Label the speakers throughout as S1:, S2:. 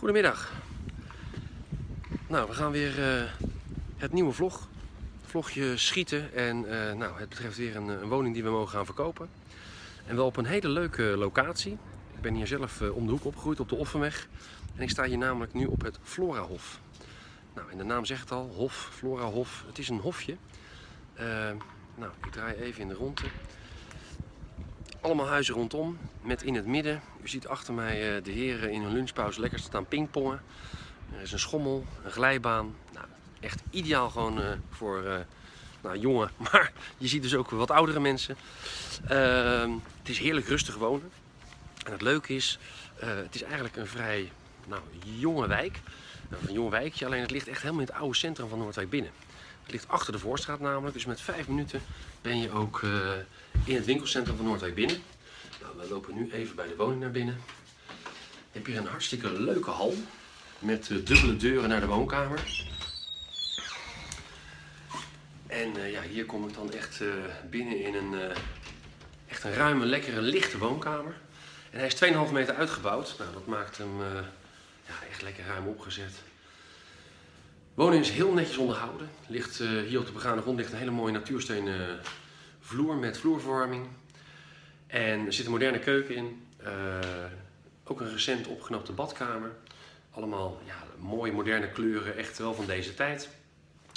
S1: Goedemiddag. Nou, we gaan weer uh, het nieuwe vlog. Vlogje schieten. En uh, nou, het betreft weer een, een, woning die we mogen gaan verkopen. En wel op een hele leuke locatie. Ik ben hier zelf uh, om de hoek opgegroeid op de Offenweg. En ik sta hier namelijk nu op het Florahof. Nou, en de naam zegt het al, Hof, Florahof. Het is een hofje. nou, ik draai even in de ronde. Allemaal huizen rondom, met in het midden. U ziet achter mij eh, de heren in hun lunchpauze lekker staan pingpongen. Er is een schommel, een glijbaan. Nou, echt ideaal gewoon uh, voor uh, nou, jonge, maar je ziet dus ook wat oudere mensen. Uh, het is heerlijk rustig wonen. En het leuke is, het is eigenlijk een vrij nou, jonge wijk. Een jong wijkje, alleen het ligt echt helemaal in het oude centrum van Noordwijk binnen. Het ligt achter de Voorstraat namelijk, dus met vijf minuten ben je ook in het winkelcentrum van Noordwijk binnen. Nou, we lopen nu even bij de woning naar binnen. Je hebt hier een hartstikke leuke hal met uh, dubbele deuren naar de woonkamer. En uh, ja, hier kom ik dan echt binnen in een, echt een ruime, lekkere, lichte woonkamer. En hij is 2,5 meter uitgebouwd. Nou, dat maakt hem ja, echt lekker ruim opgezet woning is heel netjes onderhouden. Ligt, hier op de begane grond ligt een hele mooie natuurstenen vloer met vloerverwarming. En er zit een moderne keuken in. Uh, ook een recent opgeknapte badkamer. Allemaal ja, mooie moderne kleuren, echt wel van deze tijd.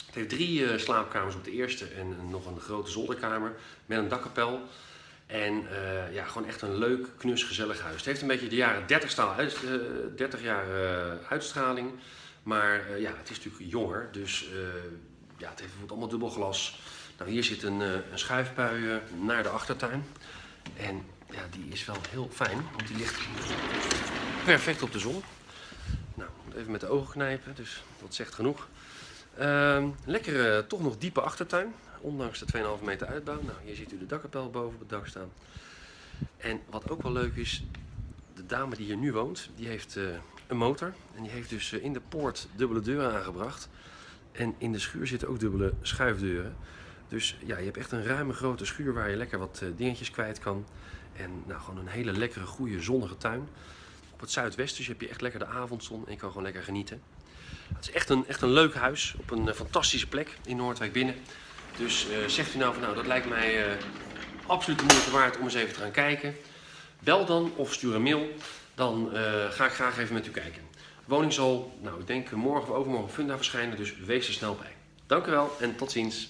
S1: Het heeft drie uh, slaapkamers op de eerste en nog een grote zolderkamer met een dakkapel. En ja, gewoon echt een leuk, knus, gezellig huis. Het heeft een beetje de jaren 30, staal uit, 30 jaar uitstraling. Maar ja, het is natuurlijk jonger, dus ja, het heeft bijvoorbeeld allemaal dubbel glas. Nou, hier zit een, uh, een schuifpui naar de achtertuin. En ja, die is wel heel fijn, want die ligt perfect op de zon. Nou, even met de ogen knijpen, dus dat zegt genoeg. Ehm, lekkere, toch nog diepe achtertuin, ondanks de 2,5 meter uitbouw. Nou, hier ziet u de dakkapel boven op het dak staan. En wat ook wel leuk is, de dame die hier nu woont, die heeft een motor. En die heeft dus eh, in de poort dubbele deuren aangebracht. En in de schuur zitten ook dubbele schuifdeuren. Dus ja, je hebt echt een ruime grote schuur waar je lekker wat eh, dingetjes kwijt kan. En nou, gewoon een hele lekkere, goede, zonnige tuin. Op het zuidwesten dus heb je echt lekker de avondzon en je kan gewoon lekker genieten. Het is echt een, echt een leuk huis op een eh, fantastische plek in Noordwijk binnen. Dus uh, zegt u nou van nou, dat lijkt mij absoluut de moeite waard om eens even te gaan kijken. Bel dan of stuur een mail dan ga ik graag even met u kijken. De woning zal, nou ik denk morgen of overmorgen Funda verschijnen, dus wees er snel bij. Dank u wel en tot ziens.